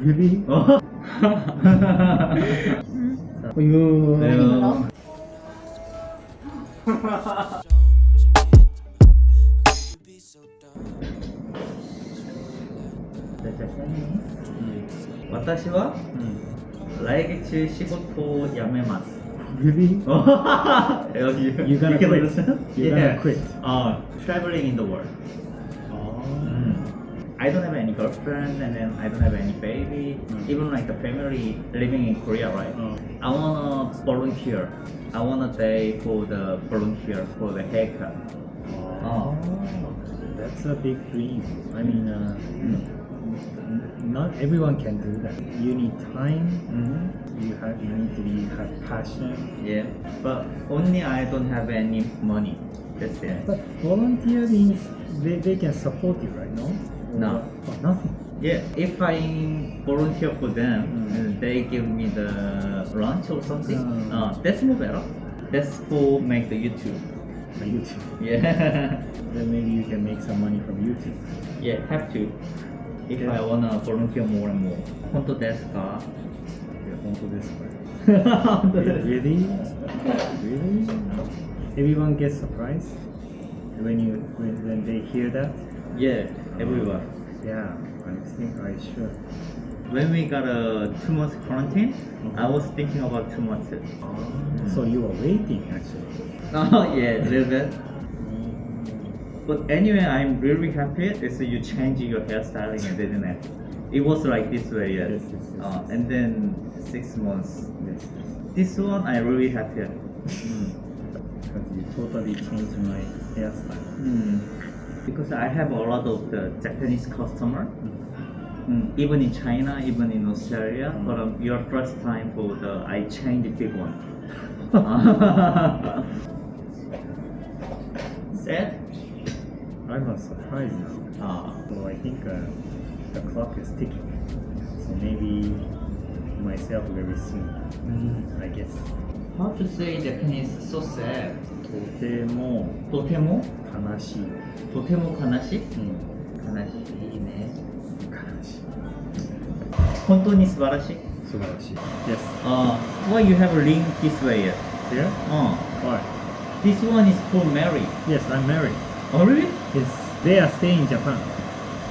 really? Oh. you. No. Watashiwa? Laegechi shigoto yamemasu. Really? Oh, you, are gonna you quit. Understand? You're yeah. gonna quit. Uh, traveling in the world. Oh. Mm. I don't have any girlfriend and then I don't have any baby. Mm. Even like the family living in Korea, right? Oh. I wanna volunteer. I wanna day for the volunteer for the haircut. Oh. That's a big dream. I mean, uh, Mm. not everyone can do that. You need time. hmm You have. You need to be have passion. Yeah, but only I don't have any money. That's it. But volunteer means they, they can support you, right? No. No. Nothing. Yeah, if I volunteer for them mm. and they give me the lunch or something, mm. uh, that's more better. That's for make the YouTube. The YouTube. Yeah. then maybe you can make some money from YouTube. Yeah, have to. If yeah. I wanna volunteer more and more. Honto desu ka? Yeah, honto desu ka. really? Really? Everyone gets surprised when you when, when they hear that yeah, everyone. Yeah, I think I should. When we got a two months quarantine, I was thinking about two months. So you were waiting actually. Oh yeah, a little bit. But anyway, I'm really happy. Is you change your hairstyling, didn't it? It was like this way, yeah. Yes, yes, yes, Uh, yes. and then six months. Yes. This one, I really happy. Because you totally changed my hairstyle. Mm. Because I have a lot of the Japanese customer, mm, even in China, even in Australia. Mm. But um, your first time for the I changed the big one. Sad? I was surprised now. Ah. So I think uh, the clock is ticking. So maybe myself very soon. I guess. How to say Japanese so sad? とてもとても悲しい。とても悲しいうん。悲しいね。悲しい。本当に素晴らしい。素晴らしい。Yes. Uh, why you have a ring this way? There? Uh, Why? this one is for Mary. Yes, I'm married. Oh really? Yes. They are staying in Japan.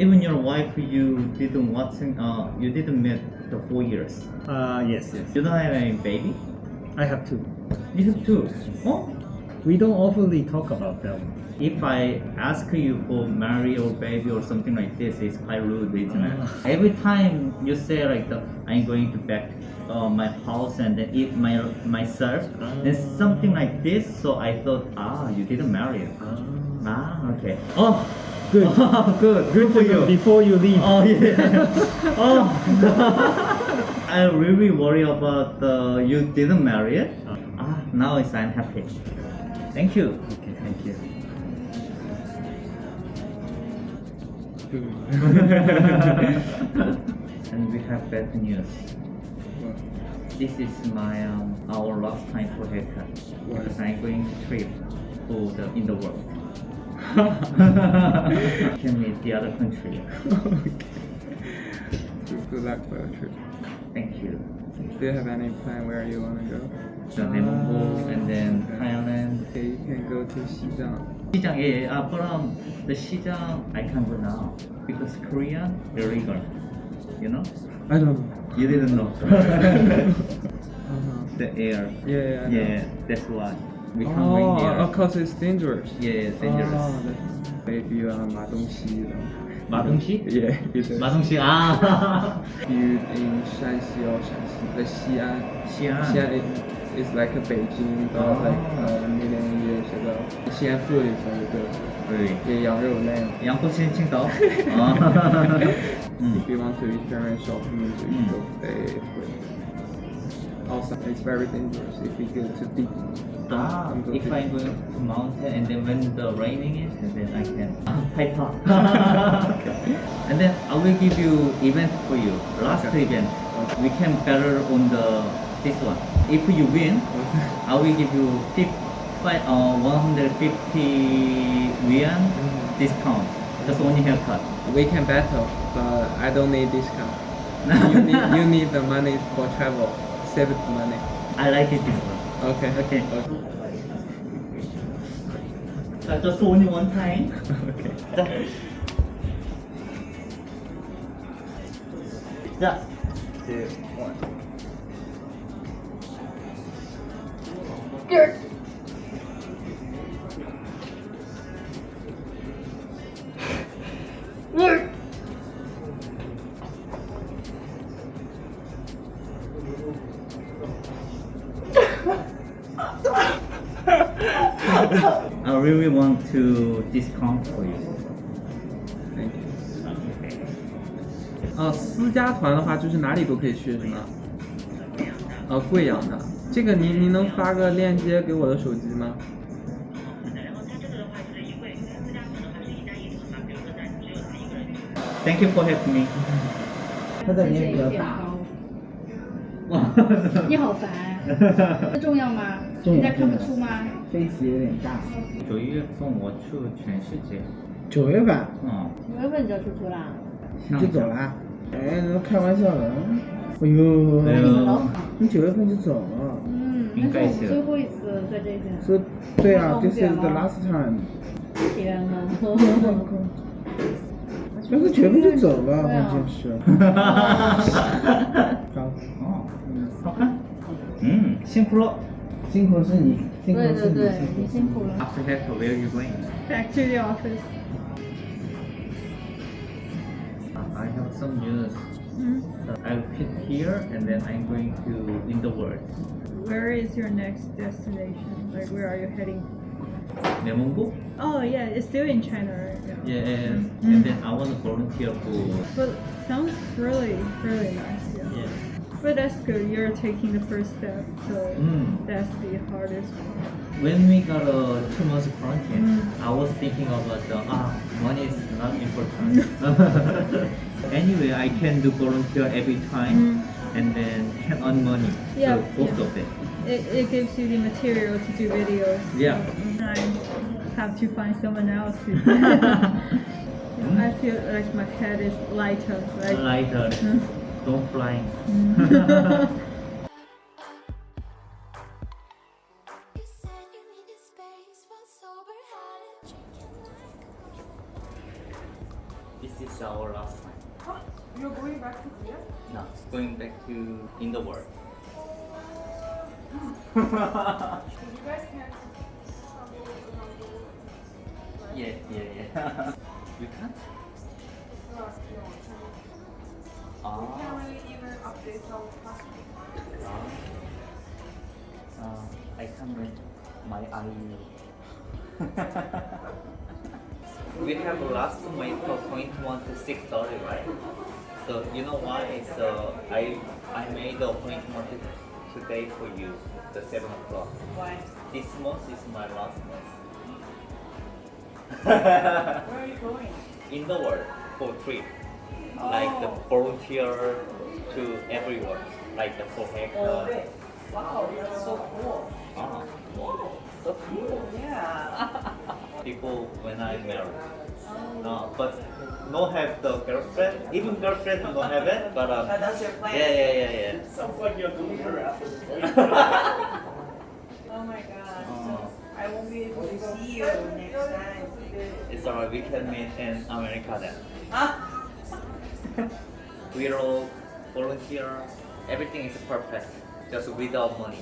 Even your wife, you didn't watching. Uh, you didn't meet the four years. Uh, yes, yes. You don't have any baby. I have two. You have two. Oh. We don't oftenly talk about that one. If I ask you for marry or baby or something like this, it's quite rude, isn't it? Ah. Every time you say like the, I'm going to back uh, my house and then eat my myself, and Ah. something like this. So I thought, ah, you didn't marry. Ah. Ah, okay. Oh, Good. good, good for you. Before you leave. Oh yeah. oh. I really worry about uh, you didn't marry it. Ah, now it's I'm happy. Thank you. Okay, thank you. and we have bad news. This is my um, our last time for haircut because I'm going to trip for the in the world. Can meet the other country. okay. Good luck for your trip. Thank you. Do you have any plan where you want to go? Jammu and then. Thailand. Okay, you can go to Xizang. Xizang, yeah, yeah. Uh, but um, the Xizang I can't go now because Korean illegal. You know? I don't know. You didn't know. Uh-huh. The air. Yeah, yeah. yeah that's why. We can't oh, bring air. of course it's dangerous. Yeah, it's dangerous. Oh, if you are Ma Dongxi, Ma Dongxi? Yeah. Ma Dongxi. Ah. You in Shanxi or Shanxi, the Xi'an. Xi'an. Xi'an is like a Beijing dog, oh. like a million years ago. Xi'an food is very good. Really? Yeah, yang rou nan. Yang. If you want to experience shopping music, mm. go stay Also, it's very dangerous if you go to deep. Ah, I'm if I go to mountain and then when the raining is, and then I can ah, high okay. And then I will give you event for you. Last okay. event, we can better on the this one. If you win, I will give you 50, uh, 150 yuan discount. Just only haircut. We can battle, but I don't need discount. you need you need the money for travel. Save the money. I like it this one. Okay. Okay. Okay. Uh, just only one time. okay. Yeah. Two, one. I really want to discount for you. Thank you. Okay. 哦，私家团的话就是哪里都可以去是吗？哦，贵阳的， 这个您您能发个链接给我的手机吗？Thank you for helping me. 它的脸比较大，你好烦，这重要吗？人家看不出吗？face 有点大。九月份我去全世界。九月份嗯，九月份你就要出去啦？你就走了？哎，你开玩笑的。哎呦，哎呦。你九月份就走了。嗯，那是我应该是最后一次在这边。所以，对啊忘，this 记了 is the last time。天呐！但是九月份就走了，关键是。好，哦，好看。嗯，辛苦了。辛苦是你，辛苦是你，对对对，辛苦你辛苦了。After that, where you going? Back to the office. I have some news. Hmm? So I'll pick here and then I'm going to in the world. Where is your next destination? Like, where are you heading? Nemongo? Oh, yeah, it's still in China, right? Yeah. Yeah, and, and then I want to volunteer for. But sounds really, really nice. Yeah. Yeah. But that's good. You're taking the first step, so Mm. that's the hardest part. When we got a two months quarantine, Mm. I was thinking about the ah money is not important. anyway, I can do volunteer every time, and then can earn money. Mm. Yeah, so both yeah. of them. It, it gives you the material to do videos. Yeah. I have to find someone else to. I feel like my head is lighter. Like, Lighter, Mm. don't fly. in the world. Can't Yeah, yeah, yeah. you can't? Ah. really even update our passport. Ah. Uh, I can't read my IU. we have last month appointment to six thirty, right? So you know why? So I I made the appointment today for you, the seven o'clock. Why? This month is my last month. Where are you going? In the world for trip, like the Oh. volunteer to everyone, like the for Oh. Wow, that's so cool. Ah, so cool. Yeah. People when I married. Uh, but no have the girlfriend. Even girlfriend no have it. But um, Uh, that's your plan? yeah, yeah, yeah, yeah. Sounds like you're doing her after Oh my god. So I won't be able to see you next time. It's alright. We can meet in America then. Ah, We are all volunteer. Everything is perfect, just without money.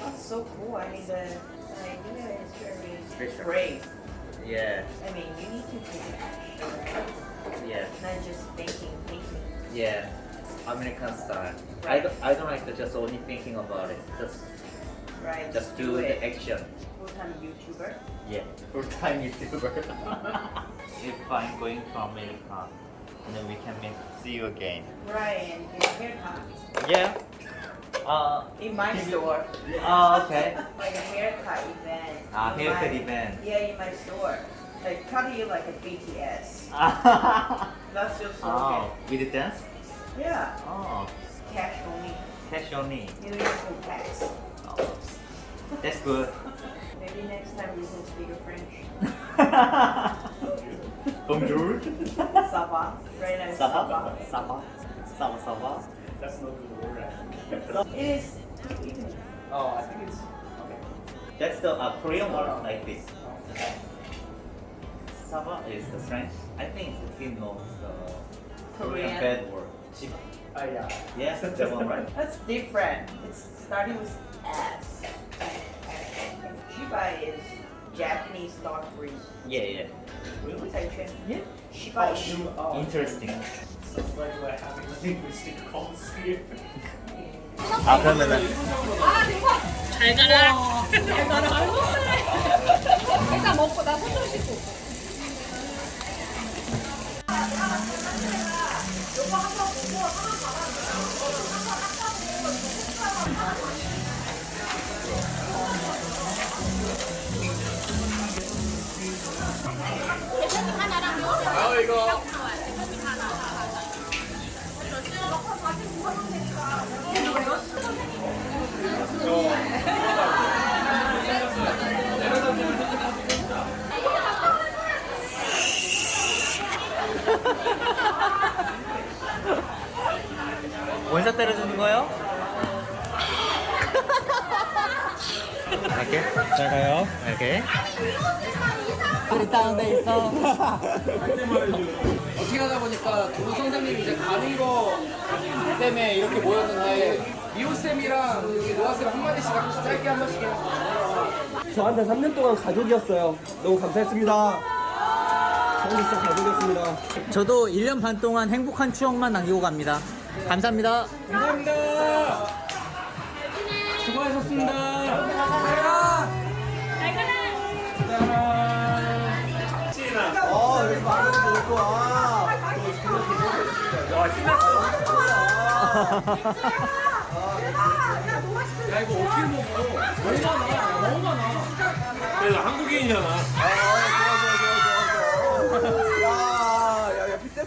that's so cool. I mean, the idea is very Special. brave. Yeah, I mean, you need to take action, yeah, not just thinking, thinking. yeah. American style. I don't, I don't like to just only thinking about it. Just, Right? just do the it. action. Full-time YouTuber. Yeah, full time YouTuber. if I'm going to America, then we can meet, see you again. Right, and get haircut. Yeah. Uh, In my store. oh, okay. like a haircut event. Ah, in haircut my- event. Yeah, in my store. Like cut you like a BTS. oh, That's your slogan. with the dance? Yeah, Oh, cash only. cash only. You don't have to tax. Oh, that's good. Maybe next time you can speak French. Bonjour. Sava. Right now. Ça va? Ça va? Sava Sava. That's not the word. It is. Oh, I think it's okay. That's the uh, Korean word like this. Sava is the French. I think he knows the Korean. bad word. Chiba. Ah, yeah. Yes, that one right. That's different. It's starting with S. Shiba is Japanese dog breed. Yeah, yeah. Really? Taichung. Yeah. Shiba is. Oh, Interesting. That's why we're having linguistic calls here. 아 그러면은 잘 가라. 잘 가라. 일단 먹고 나 손 좀 씻고. Ha ha ha ha! 원샷 때려주는 거요? 갈게. 잘 가요. 오케이. 어떻게 하다 보니까 두 선생님이 이제 가는 거 때문에 이렇게 모였는데 미호 쌤이랑 여기 노아 쌤 한마디씩 짧게 한 번씩 해요. 저한테 3년 동안 가족이었어요. 너무 감사했습니다. 저한테 진짜 가족이었습니다. 저도 1년 반 동안 행복한 추억만 남기고 갑니다. 감사합니다. 감사합니다. 수고하셨습니다. 아, 여기 와. 야 이거 어떻게 먹어? 너무 많아. 그래서 한국인이잖아. 야,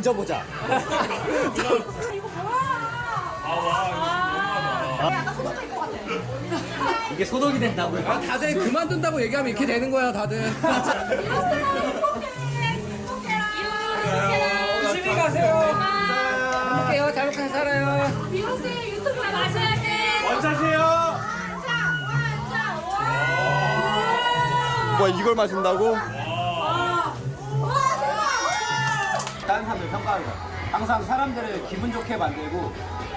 건져보자. 이게 소독이 된다고요? 아 다들 그만둔다고 얘기하면 이렇게 되는 거야 다들. 조심히 가세요. 행복해요. 잘 먹고 살아요. 미호씨 유튜브에 마셔야 돼. 원샷이에요. 뭐 이걸 마신다고? 사람들 평가합니다. 항상 사람들을 기분 좋게 만들고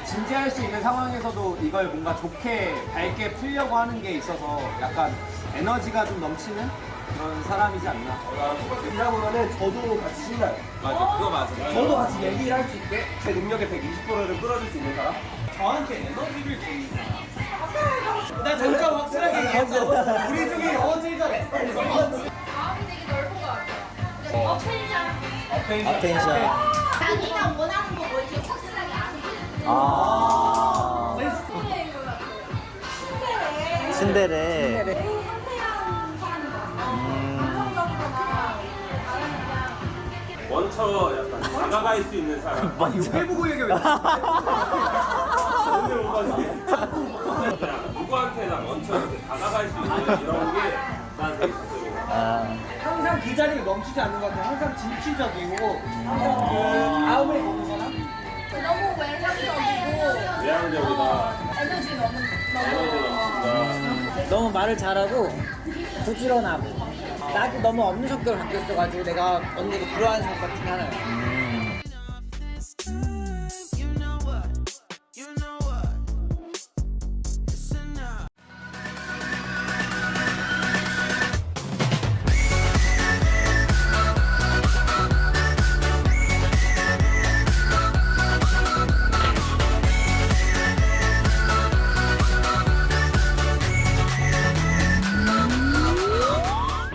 진지할 수 있는 상황에서도 이걸 뭔가 좋게 밝게 풀려고 하는 게 있어서 약간 에너지가 좀 넘치는 그런 사람이지 않나. 이다 보면은 저도 같이 신나요. 맞아, 그거 맞아. 저도 같이 얘기를 할 수 있게 제 능력의 120%를 끌어줄 수 있는 사람. 저한테 에너지를 주는 사람. 나 진짜 확실하게 얘기했어. 우리 중에 어제 잘해. 어. 업텐션. 업텐션. 자기가 원하는 거뭐 이렇게 확실하게 아는 아. 신데레. 신데레. 원처 약간 다가갈 수 있는 사람 맞아 해보고 얘기해 누구한테 원처 다가갈 수 있는 이런 게 아. 항상 그 자리에 멈추지 않는 것 같아요. 항상 진취적이고 항상 그 다음을 보는 사람. 너무 외향적이고 외향적이다. 에너지 너무 에너지 너무 넘친다. 너무 말을 잘하고 부지런하고 나도 너무 없는 성격을 갖고 있어가지고 내가 언니를 부러워하는 성격 중에 하나야